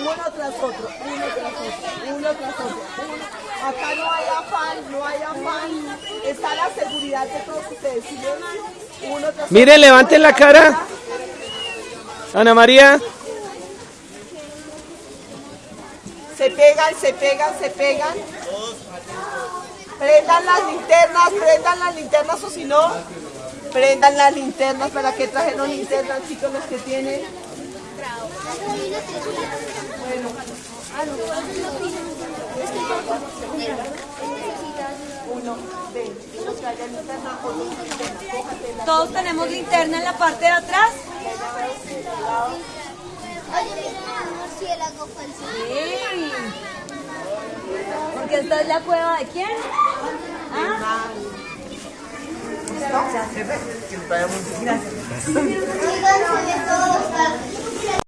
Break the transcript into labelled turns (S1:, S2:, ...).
S1: uno tras otro, uno tras otro, uno tras otro. uno. Acá no hay afán, no hay afán. Está la seguridad de todos ustedes. Uno tras
S2: Miren,
S1: otro.
S2: levanten la cara. Ana María.
S1: Se pegan, se pegan, se pegan. Prendan las linternas, prendan las linternas o si no, prendan las linternas. ¿Para qué trajeron linternas, chicos, los que tienen? Uno.
S3: Todos tenemos linterna en la parte de atrás. Sí. Porque esta es la cueva de quién? ¿Ah?